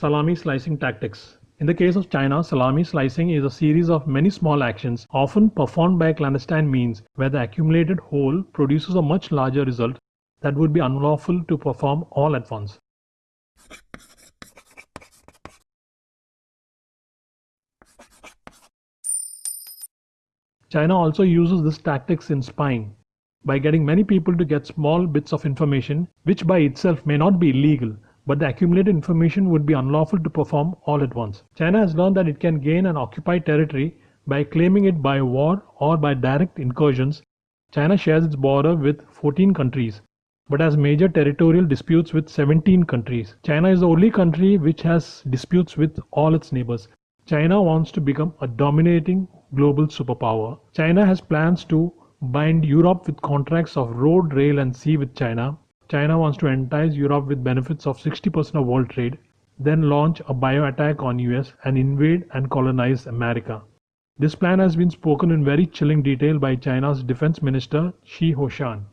Salami slicing tactics. In the case of China, salami slicing is a series of many small actions, often performed by clandestine means, where the accumulated whole produces a much larger result that would be unlawful to perform all at once. China also uses this tactics in spying by getting many people to get small bits of information which by itself may not be illegal but the accumulated information would be unlawful to perform all at once. China has learned that it can gain an occupied territory by claiming it by war or by direct incursions. China shares its border with 14 countries but has major territorial disputes with 17 countries. China is the only country which has disputes with all its neighbors. China wants to become a dominating global superpower. China has plans to bind Europe with contracts of road, rail and sea with China China wants to entice Europe with benefits of 60% of world trade, then launch a bio attack on US and invade and colonize America. This plan has been spoken in very chilling detail by China's defense minister Chi Haotian.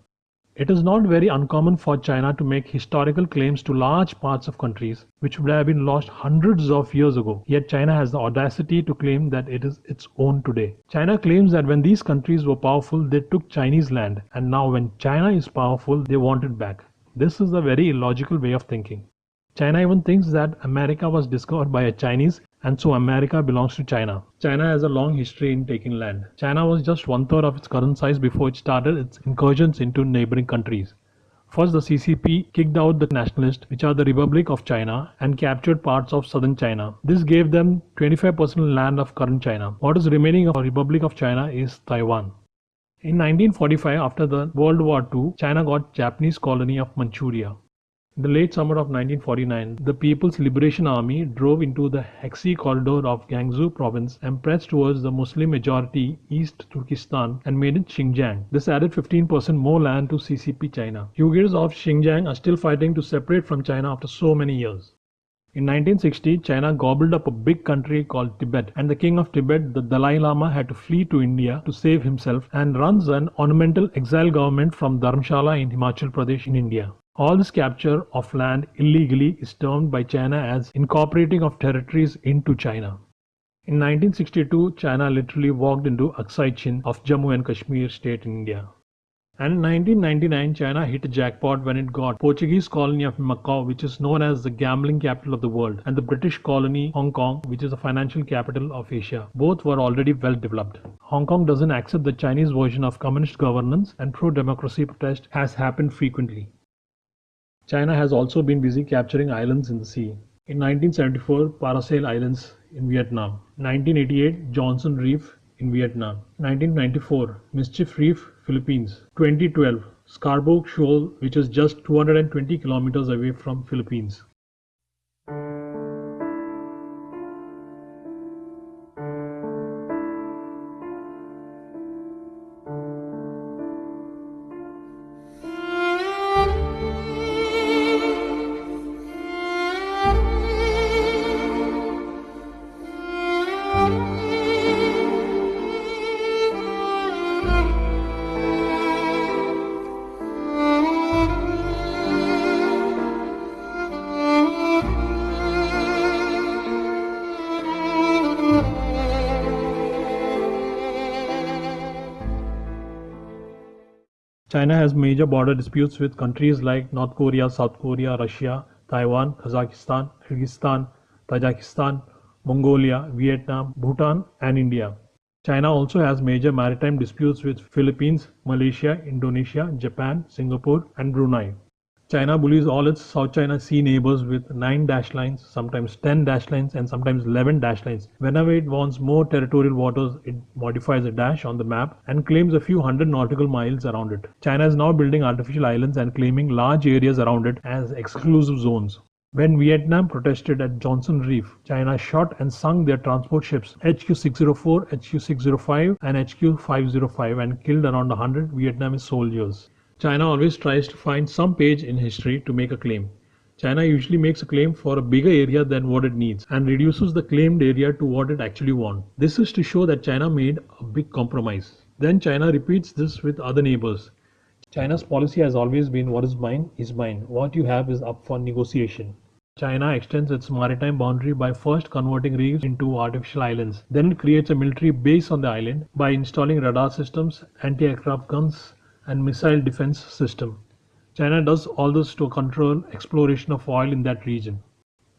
It is not very uncommon for China to make historical claims to large parts of countries which would have been lost hundreds of years ago. Yet China has the audacity to claim that it is its own today. China claims that when these countries were powerful, they took Chinese land, and now when China is powerful, they want it back. This is a very illogical way of thinking. China even thinks that America was discovered by a Chinese and so America belongs to China. China has a long history in taking land. China was just one third of its current size before it started its incursions into neighboring countries. First, the CCP kicked out the nationalists, which are the Republic of China, and captured parts of southern China. This gave them 25% of land of current China. What is remaining of the Republic of China is Taiwan. In 1945, after the World War II, China got Japanese colony of Manchuria. In the late summer of 1949, the People's Liberation Army drove into the Hexi corridor of Gansu province and pressed towards the Muslim majority East Turkestan and made it Xinjiang. This added 15% more land to CCP China. Uyghurs of Xinjiang are still fighting to separate from China after so many years. In 1960, China gobbled up a big country called Tibet, and the king of Tibet, the Dalai Lama, had to flee to India to save himself and runs an ornamental exile government from Dharamshala in Himachal Pradesh in India. All this capture of land illegally is termed by China as incorporating of territories into China. In 1962, China literally walked into Aksai Chin of Jammu and Kashmir state in India. And in 1999, China hit a jackpot when it got Portuguese colony of Macau, which is known as the gambling capital of the world, and the British colony Hong Kong, which is the financial capital of Asia. Both were already well developed. Hong Kong doesn't accept the Chinese version of communist governance, and pro-democracy protest has happened frequently. China has also been busy capturing islands in the sea. In 1974, Paracel Islands in Vietnam. 1988, Johnson Reef in Vietnam. 1994, Mischief Reef, Philippines. 2012, Scarborough Shoal, which is just 220 kilometers away from Philippines. China has major border disputes with countries like North Korea, South Korea, Russia, Taiwan, Kazakhstan, Kyrgyzstan, Tajikistan, Mongolia, Vietnam, Bhutan, and India. China also has major maritime disputes with Philippines, Malaysia, Indonesia, Japan, Singapore, and Brunei. China bullies all its South China Sea neighbors with 9 dash lines, sometimes 10 dash lines, and sometimes 11 dash lines. Whenever it wants more territorial waters, it modifies a dash on the map and claims a few hundred nautical miles around it. China is now building artificial islands and claiming large areas around it as exclusive zones. When Vietnam protested at Johnson Reef, China shot and sunk their transport ships HQ-604, HQ-605 and HQ-505 and killed around 100 Vietnamese soldiers. China always tries to find some page in history to make a claim. China usually makes a claim for a bigger area than what it needs and reduces the claimed area to what it actually wants. This is to show that China made a big compromise. Then China repeats this with other neighbors. China's policy has always been what is mine is mine. What you have is up for negotiation. China extends its maritime boundary by first converting reefs into artificial islands. Then it creates a military base on the island by installing radar systems, anti-aircraft guns, and missile defense system. China does all this to control exploration of oil in that region.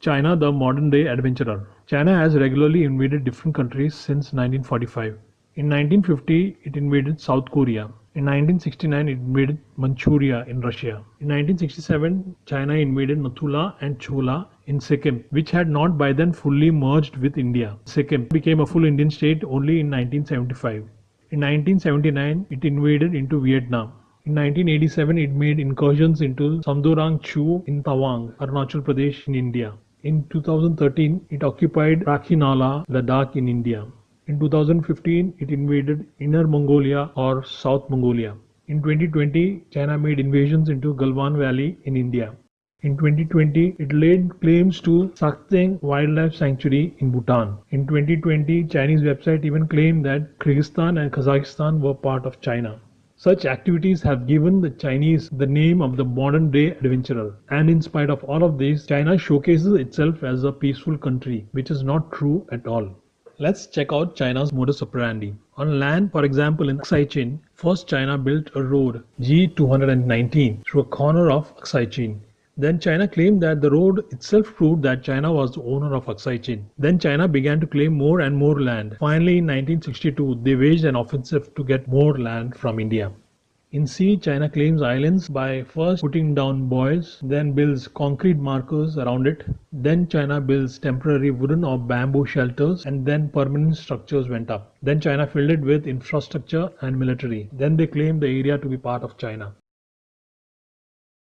China, the modern day adventurer. China has regularly invaded different countries since 1945. In 1950, it invaded South Korea. In 1969, it invaded Manchuria in Russia. In 1967, China invaded Nathula and Chola in Sikkim, which had not by then fully merged with India. Sikkim became a full Indian state only in 1975. In 1979, it invaded into Vietnam. In 1987, it made incursions into Sumdorong Chu in Tawang, Arunachal Pradesh in India. In 2013, it occupied Rakhinala, Ladakh in India. In 2015, it invaded Inner Mongolia or South Mongolia. In 2020, China made invasions into Galwan Valley in India. In 2020, it laid claims to Sakteng Wildlife Sanctuary in Bhutan. In 2020, Chinese website even claimed that Kyrgyzstan and Kazakhstan were part of China. Such activities have given the Chinese the name of the modern day adventurer. And in spite of all of this, China showcases itself as a peaceful country, which is not true at all. Let's check out China's modus operandi. On land, for example, in Aksai Chin, first China built a road G219 through a corner of Aksai Chin. Then China claimed that the road itself proved that China was the owner of Aksai Chin. Then China began to claim more and more land. Finally, in 1962, they waged an offensive to get more land from India. In sea, China claims islands by first putting down buoys, then builds concrete markers around it. Then China builds temporary wooden or bamboo shelters and then permanent structures went up. Then China filled it with infrastructure and military. Then they claimed the area to be part of China.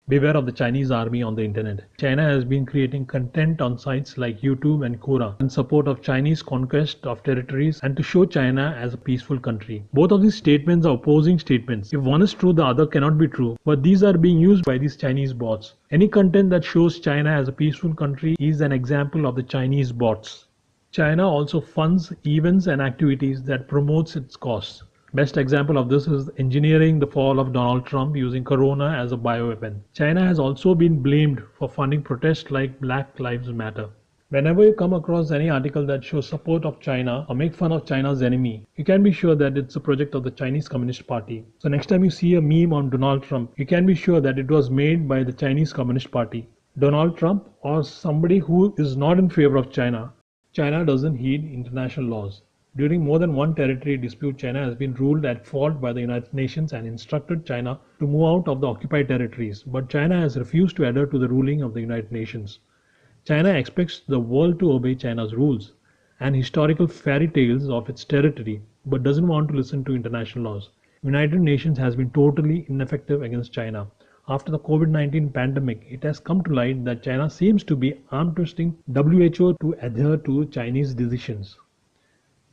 Beware of the Chinese army on the internet. China has been creating content on sites like YouTube and Quora in support of Chinese conquest of territories and to show China as a peaceful country. Both of these statements are opposing statements. If one is true, the other cannot be true. But these are being used by these Chinese bots. Any content that shows China as a peaceful country is an example of the Chinese bots. China also funds events and activities that promotes its cause. Best example of this is engineering the fall of Donald Trump using corona as a bioweapon. China has also been blamed for funding protests like Black Lives Matter. Whenever you come across any article that shows support of China or make fun of China's enemy, you can be sure that it's a project of the Chinese Communist Party. So next time you see a meme on Donald Trump, you can be sure that it was made by the Chinese Communist Party. Donald Trump or somebody who is not in favor of China. China doesn't heed international laws. During more than one territory dispute, China has been ruled at fault by the United Nations and instructed China to move out of the occupied territories, but China has refused to adhere to the ruling of the United Nations. China expects the world to obey China's rules and historical fairy tales of its territory, but doesn't want to listen to international laws. United Nations has been totally ineffective against China. After the COVID-19 pandemic, it has come to light that China seems to be arm twisting WHO to adhere to Chinese decisions.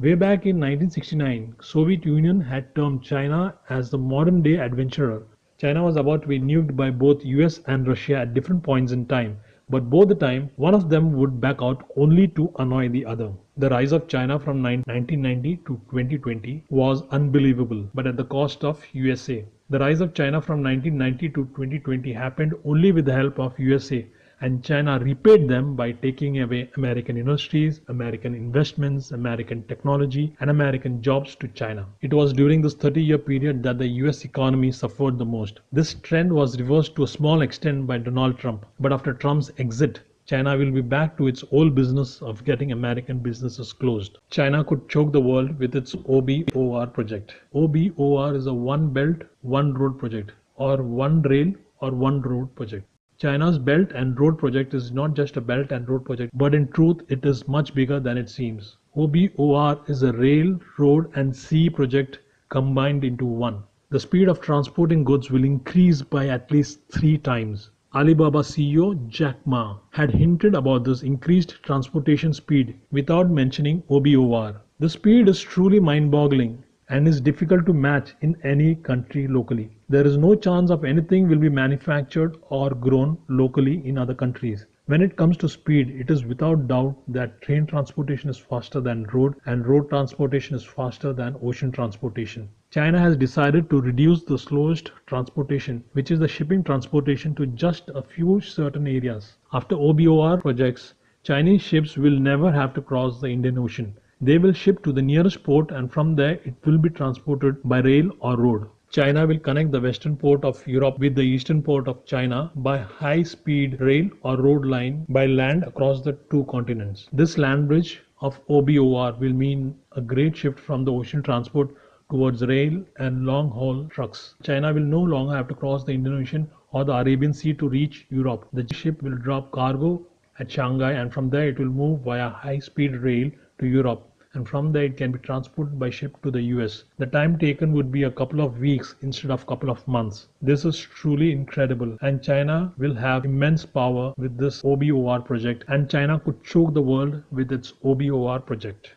Way back in 1969, Soviet Union had termed China as the modern day adventurer. China was about to be nuked by both US and Russia at different points in time, but both the time one of them would back out only to annoy the other. The rise of China from 1990 to 2020 was unbelievable, but at the cost of USA. The rise of China from 1990 to 2020 happened only with the help of USA and China repaid them by taking away American industries, American investments, American technology, and American jobs to China. It was during this 30 year period that the US economy suffered the most. This trend was reversed to a small extent by Donald Trump, but after Trump's exit, China will be back to its old business of getting American businesses closed. China could choke the world with its OBOR project. OBOR is a one belt, one road project, or one rail or one road project. China's Belt and Road Project is not just a Belt and Road Project, but in truth it is much bigger than it seems. OBOR is a rail, road and sea project combined into one. The speed of transporting goods will increase by at least three times. Alibaba CEO Jack Ma had hinted about this increased transportation speed without mentioning OBOR. The speed is truly mind boggling and is difficult to match in any country locally. There is no chance of anything will be manufactured or grown locally in other countries. When it comes to speed, it is without doubt that train transportation is faster than road and road transportation is faster than ocean transportation. China has decided to reduce the slowest transportation, which is the shipping transportation, to just a few certain areas. After OBOR projects, Chinese ships will never have to cross the Indian Ocean. They will ship to the nearest port and from there it will be transported by rail or road. China will connect the western port of Europe with the eastern port of China by high speed rail or road line by land across the two continents. This land bridge of OBOR will mean a great shift from the ocean transport towards rail and long haul trucks. China will no longer have to cross the Indian Ocean or the Arabian Sea to reach Europe. The ship will drop cargo at Shanghai and from there it will move via high speed rail to Europe and from there it can be transported by ship to the US. The time taken would be a couple of weeks instead of couple of months. This is truly incredible and China will have immense power with this OBOR project and China could choke the world with its OBOR project.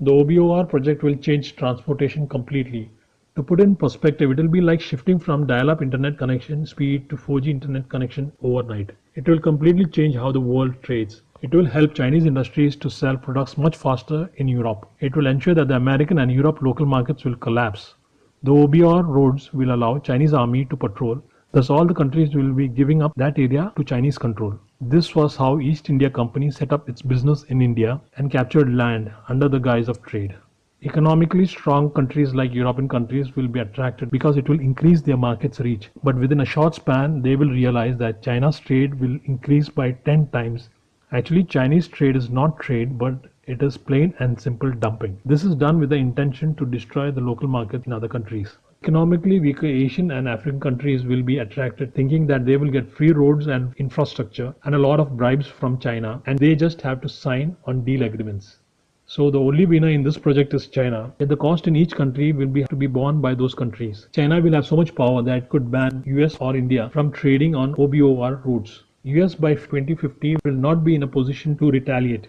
The OBOR project will change transportation completely. To put in perspective, it will be like shifting from dial-up internet connection speed to 4G internet connection overnight. It will completely change how the world trades. It will help Chinese industries to sell products much faster in Europe. It will ensure that the American and Europe local markets will collapse. The OBR roads will allow Chinese army to patrol. Thus all the countries will be giving up that area to Chinese control. This was how East India Company set up its business in India and captured land under the guise of trade. Economically strong countries like European countries will be attracted because it will increase their market's reach. But within a short span, they will realize that China's trade will increase by 10 times Actually, Chinese trade is not trade, but it is plain and simple dumping. This is done with the intention to destroy the local market in other countries. Economically weaker Asian and African countries will be attracted thinking that they will get free roads and infrastructure and a lot of bribes from China and they just have to sign on deal agreements. So the only winner in this project is China. Yet the cost in each country will be to be borne by those countries. China will have so much power that it could ban US or India from trading on OBOR routes. US by 2050 will not be in a position to retaliate.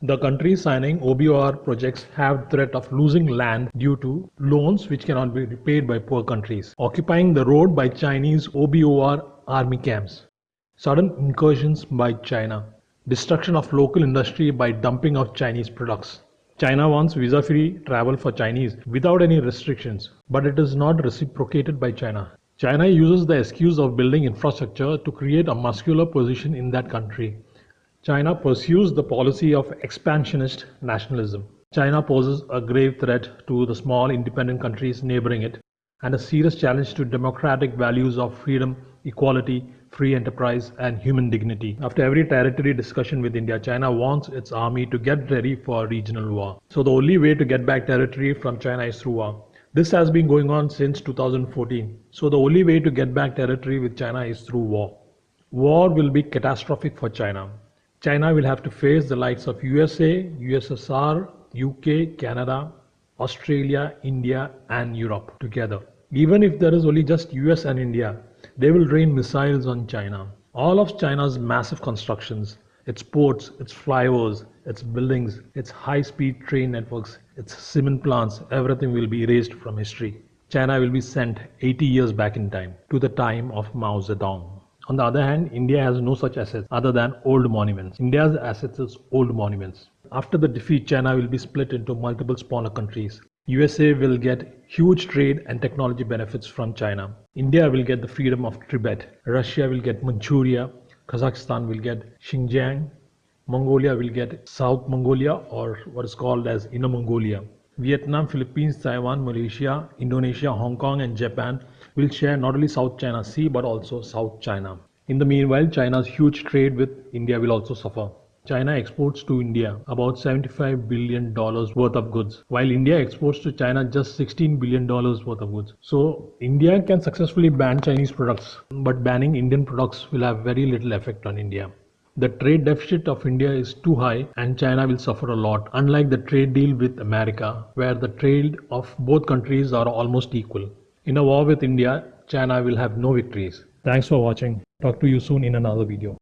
The countries signing OBOR projects have threat of losing land due to loans which cannot be repaid by poor countries, occupying the road by Chinese OBOR army camps, sudden incursions by China, destruction of local industry by dumping of Chinese products. China wants visa-free travel for Chinese without any restrictions, but it is not reciprocated by China. China uses the excuse of building infrastructure to create a muscular position in that country. China pursues the policy of expansionist nationalism. China poses a grave threat to the small independent countries neighboring it and a serious challenge to democratic values of freedom, equality, free enterprise and human dignity. After every territory discussion with India, China wants its army to get ready for regional war. So the only way to get back territory from China is through war. This has been going on since 2014. So the only way to get back territory with China is through war. War will be catastrophic for China. China will have to face the likes of USA, USSR, UK, Canada, Australia, India and Europe together. Even if there is only just US and India, they will rain missiles on China. All of China's massive constructions, its ports, its flyovers, its buildings, its high-speed train networks, its cement plants, everything will be erased from history. China will be sent 80 years back in time to the time of Mao Zedong. On the other hand, India has no such assets other than old monuments. India's assets is old monuments. After the defeat, China will be split into multiple smaller countries. USA will get huge trade and technology benefits from China. India will get the freedom of Tibet. Russia will get Manchuria. Kazakhstan will get Xinjiang, Mongolia will get South Mongolia or what is called as Inner Mongolia. Vietnam, Philippines, Taiwan, Malaysia, Indonesia, Hong Kong and Japan will share not only South China Sea but also South China. In the meanwhile, China's huge trade with India will also suffer. China exports to India about $75 billion worth of goods, while India exports to China just $16 billion worth of goods. So India can successfully ban Chinese products, but banning Indian products will have very little effect on India. The trade deficit of India is too high and China will suffer a lot, unlike the trade deal with America, where the trade of both countries are almost equal. In a war with India, China will have no victories. Thanks for watching. Talk to you soon in another video.